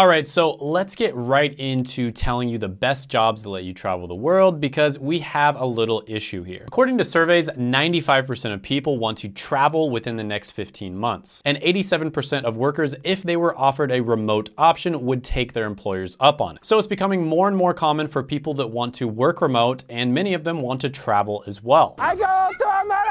All right, so let's get right into telling you the best jobs that let you travel the world because we have a little issue here. According to surveys, 95% of people want to travel within the next 15 months. And 87% of workers, if they were offered a remote option, would take their employers up on it. So it's becoming more and more common for people that want to work remote and many of them want to travel as well. I go to America!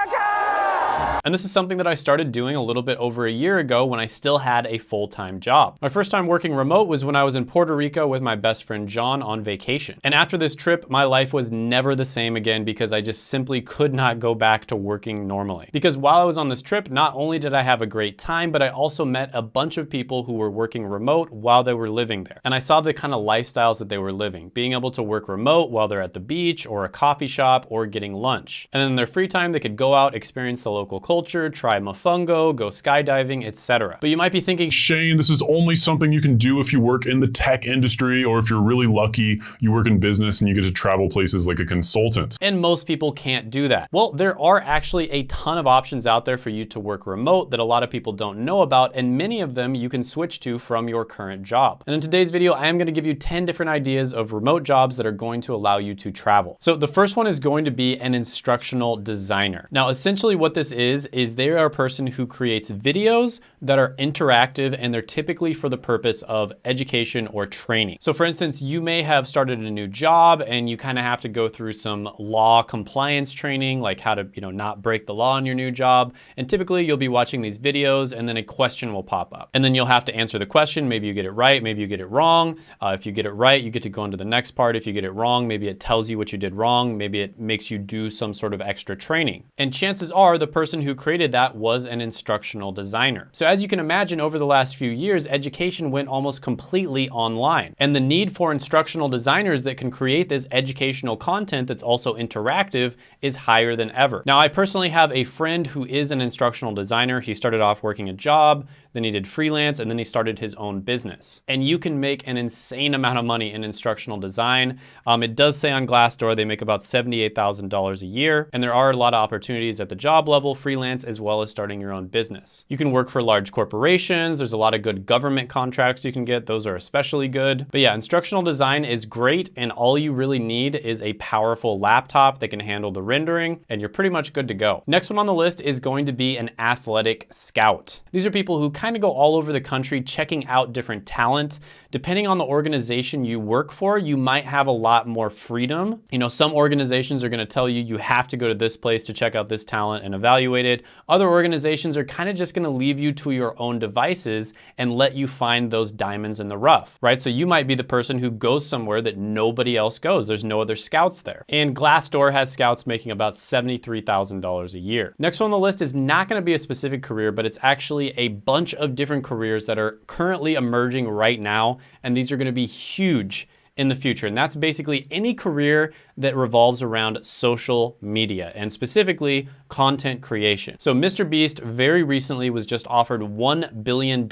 And this is something that I started doing a little bit over a year ago when I still had a full-time job. My first time working remote was when I was in Puerto Rico with my best friend John on vacation. And after this trip, my life was never the same again because I just simply could not go back to working normally. Because while I was on this trip, not only did I have a great time, but I also met a bunch of people who were working remote while they were living there. And I saw the kind of lifestyles that they were living, being able to work remote while they're at the beach or a coffee shop or getting lunch. And then in their free time, they could go out, experience the local culture, try mofongo, go skydiving, etc. But you might be thinking, Shane, this is only something you can do if you work in the tech industry or if you're really lucky, you work in business and you get to travel places like a consultant. And most people can't do that. Well, there are actually a ton of options out there for you to work remote that a lot of people don't know about, and many of them you can switch to from your current job. And in today's video, I am gonna give you 10 different ideas of remote jobs that are going to allow you to travel. So the first one is going to be an instructional designer. Now, essentially what this is, is they are a person who creates videos that are interactive and they're typically for the purpose of education or training. So for instance, you may have started a new job and you kind of have to go through some law compliance training, like how to, you know, not break the law in your new job. And typically you'll be watching these videos and then a question will pop up. And then you'll have to answer the question. Maybe you get it right, maybe you get it wrong. Uh, if you get it right, you get to go into the next part. If you get it wrong, maybe it tells you what you did wrong. Maybe it makes you do some sort of extra training. And chances are the person who created that was an instructional designer. So as you can imagine over the last few years, education went almost completely online. And the need for instructional designers that can create this educational content that's also interactive is higher than ever. Now, I personally have a friend who is an instructional designer. He started off working a job, then he did freelance, and then he started his own business. And you can make an insane amount of money in instructional design. Um, it does say on Glassdoor they make about $78,000 a year, and there are a lot of opportunities at the job level, freelance, as well as starting your own business. You can work for large corporations. There's a lot of good government contracts you can get. Those are especially good. But yeah, instructional design is great, and all you really need is a powerful laptop that can handle the rendering, and you're pretty much good to go. Next one on the list is going to be an athletic scout. These are people who kind of go all over the country checking out different talent. Depending on the organization you work for, you might have a lot more freedom. You know, some organizations are gonna tell you you have to go to this place to check out this talent and evaluate it. Other organizations are kind of just gonna leave you to your own devices and let you find those diamonds in the rough, right? So you might be the person who goes somewhere that nobody else goes. There's no other scouts there. And Glassdoor has scouts making about $73,000 a year. Next one on the list is not gonna be a specific career, but it's actually a bunch of different careers that are currently emerging right now and these are gonna be huge in the future. And that's basically any career that revolves around social media and specifically content creation. So Mr. Beast very recently was just offered $1 billion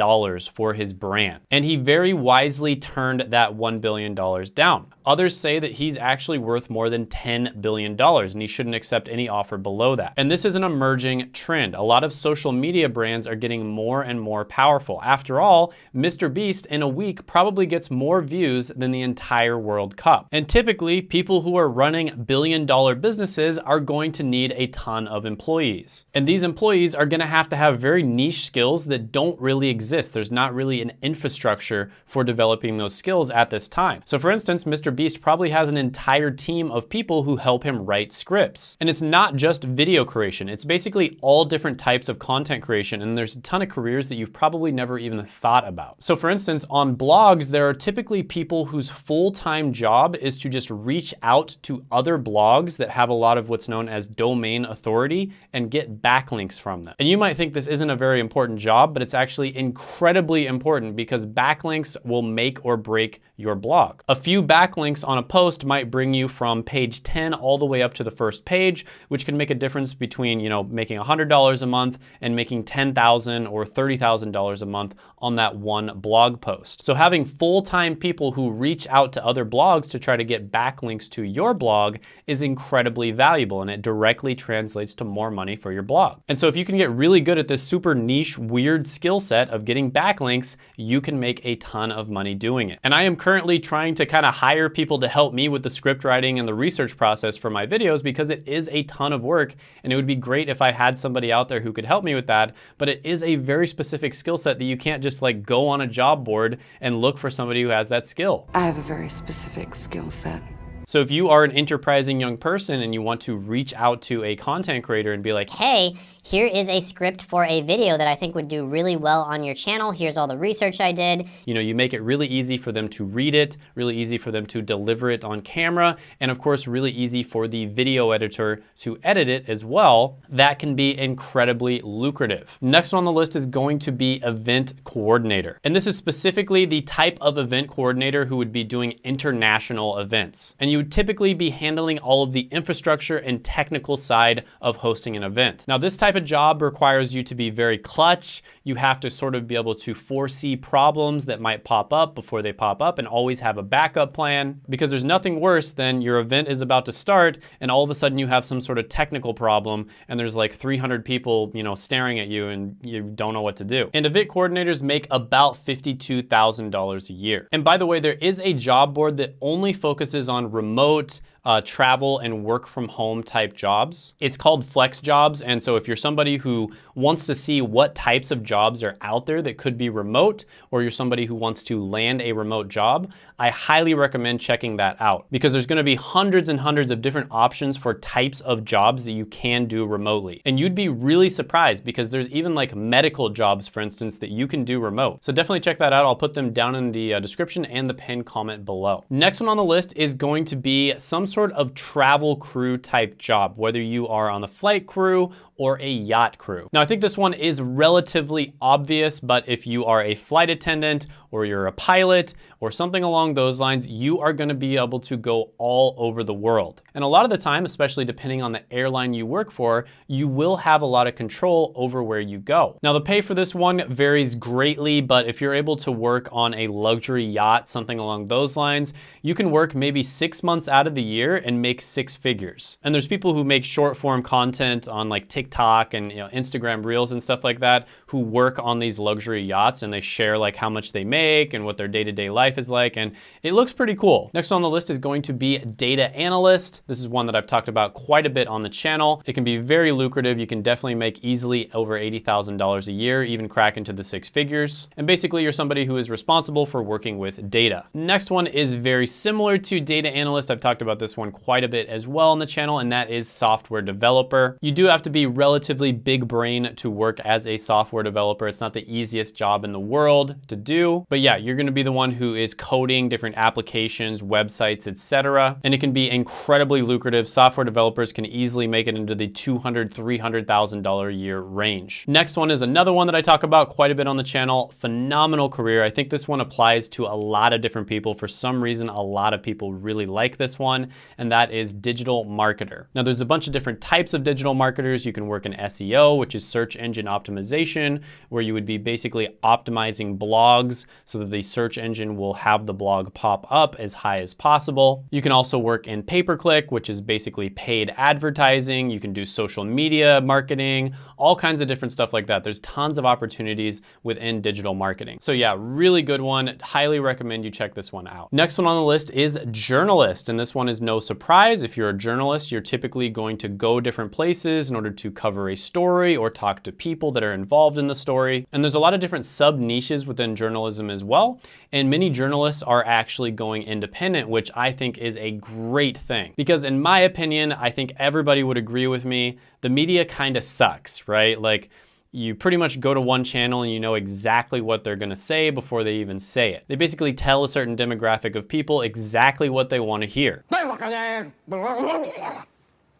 for his brand. And he very wisely turned that $1 billion down. Others say that he's actually worth more than $10 billion and he shouldn't accept any offer below that. And this is an emerging trend. A lot of social media brands are getting more and more powerful. After all, Mr. Beast in a week probably gets more views than the entire World Cup. And typically, people who are running billion dollar businesses are going to need a ton of employees. And these employees are gonna have to have very niche skills that don't really exist. There's not really an infrastructure for developing those skills at this time. So for instance, Mr. Beast probably has an entire team of people who help him write scripts. And it's not just video creation. It's basically all different types of content creation. And there's a ton of careers that you've probably never even thought about. So for instance, on blogs, there are typically people whose full-time job is to just reach out to other blogs that have a lot of what's known as domain authority and get backlinks from them. And you might think this isn't a very important job, but it's actually incredibly important because backlinks will make or break your blog. A few backlinks on a post might bring you from page 10 all the way up to the first page, which can make a difference between, you know, making $100 a month and making 10,000 or $30,000 a month on that one blog post. So having full-time people who reach out to other blogs to try to get backlinks to your blog is incredibly valuable and it directly translates to more money for your blog. And so if you can get really good at this super niche, weird skill set of getting backlinks, you can make a ton of money doing it. And I am currently trying to kind of hire people to help me with the script writing and the research process for my videos because it is a ton of work and it would be great if I had somebody out there who could help me with that. But it is a very specific skill set that you can't just like go on a job board and look for somebody who has that skill. I have a very specific skill set. So if you are an enterprising young person and you want to reach out to a content creator and be like, hey, here is a script for a video that I think would do really well on your channel. Here's all the research I did. You know, you make it really easy for them to read it, really easy for them to deliver it on camera, and of course, really easy for the video editor to edit it as well. That can be incredibly lucrative. Next one on the list is going to be event coordinator. And this is specifically the type of event coordinator who would be doing international events. And you you would typically be handling all of the infrastructure and technical side of hosting an event. Now, this type of job requires you to be very clutch. You have to sort of be able to foresee problems that might pop up before they pop up and always have a backup plan because there's nothing worse than your event is about to start and all of a sudden you have some sort of technical problem and there's like 300 people, you know, staring at you and you don't know what to do. And event coordinators make about $52,000 a year. And by the way, there is a job board that only focuses on remote remote uh, travel and work from home type jobs. It's called FlexJobs. And so if you're somebody who wants to see what types of jobs are out there that could be remote, or you're somebody who wants to land a remote job, I highly recommend checking that out because there's gonna be hundreds and hundreds of different options for types of jobs that you can do remotely. And you'd be really surprised because there's even like medical jobs, for instance, that you can do remote. So definitely check that out. I'll put them down in the uh, description and the pinned comment below. Next one on the list is going to be some sort sort of travel crew type job, whether you are on the flight crew or a yacht crew. Now, I think this one is relatively obvious, but if you are a flight attendant or you're a pilot or something along those lines, you are gonna be able to go all over the world. And a lot of the time, especially depending on the airline you work for, you will have a lot of control over where you go. Now, the pay for this one varies greatly, but if you're able to work on a luxury yacht, something along those lines, you can work maybe six months out of the year and make six figures. And there's people who make short form content on like TikTok and you know, Instagram Reels and stuff like that who work on these luxury yachts and they share like how much they make and what their day-to-day -day life is like. And it looks pretty cool. Next on the list is going to be data analyst. This is one that I've talked about quite a bit on the channel. It can be very lucrative. You can definitely make easily over $80,000 a year, even crack into the six figures. And basically you're somebody who is responsible for working with data. Next one is very similar to data analyst. I've talked about this one quite a bit as well on the channel, and that is software developer. You do have to be relatively big brain to work as a software developer. It's not the easiest job in the world to do, but yeah, you're gonna be the one who is coding different applications, websites, etc. And it can be incredibly lucrative. Software developers can easily make it into the $200,000, $300,000 a year range. Next one is another one that I talk about quite a bit on the channel. Phenomenal career. I think this one applies to a lot of different people. For some reason, a lot of people really like this one, and that is digital marketer. Now, there's a bunch of different types of digital marketers. You can work in SEO, which is search engine optimization, where you would be basically optimizing blogs so that the search engine will have the blog pop up as high as possible. You can also work in pay-per-click, which is basically paid advertising. You can do social media marketing, all kinds of different stuff like that. There's tons of opportunities within digital marketing. So yeah, really good one. Highly recommend you check this one out. Next one on the list is journalist. And this one is no surprise. If you're a journalist, you're typically going to go different places in order to cover a story or talk to people that are involved in the story. And there's a lot of different sub niches within journalism as well. And many journalists are actually going independent, which I think is a great thing. Because in my opinion, I think everybody would agree with me, the media kind of sucks, right? Like, you pretty much go to one channel and you know exactly what they're gonna say before they even say it. They basically tell a certain demographic of people exactly what they wanna hear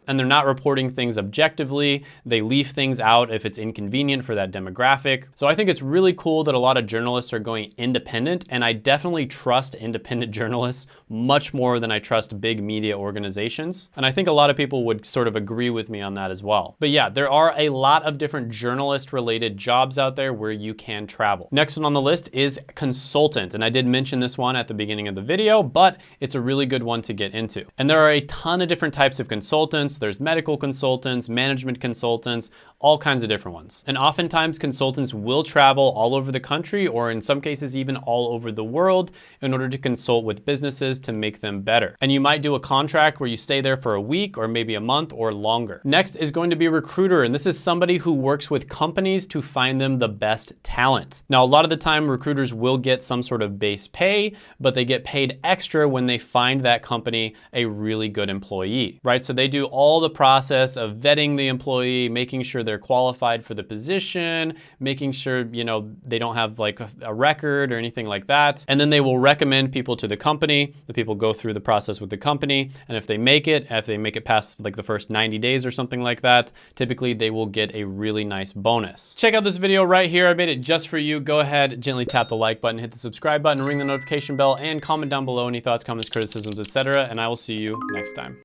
and they're not reporting things objectively. They leave things out if it's inconvenient for that demographic. So I think it's really cool that a lot of journalists are going independent, and I definitely trust independent journalists much more than I trust big media organizations. And I think a lot of people would sort of agree with me on that as well. But yeah, there are a lot of different journalist related jobs out there where you can travel. Next one on the list is consultant. And I did mention this one at the beginning of the video, but it's a really good one to get into. And there are a ton of different types of consultants. There's medical consultants, management consultants, all kinds of different ones. And oftentimes consultants will travel all over the country or in some cases even all over the world in order to consult with businesses to make them better. And you might do a contract where you stay there for a week or maybe a month or longer. Next is going to be a recruiter. And this is somebody who works with companies to find them the best talent. Now, a lot of the time recruiters will get some sort of base pay, but they get paid extra when they find that company a really good employee, right? So they do all the process of vetting the employee, making sure they're qualified for the position, making sure, you know, they don't have like a, a record or anything like that. And then they will recommend people to the company. The people go through the process with the company. And if they make it, if they make it past like the first 90 days or something like that, typically they will get a really nice bonus. Check out this video right here. I made it just for you. Go ahead, gently tap the like button, hit the subscribe button, ring the notification bell, and comment down below any thoughts, comments, criticisms, etc. And I will see you next time.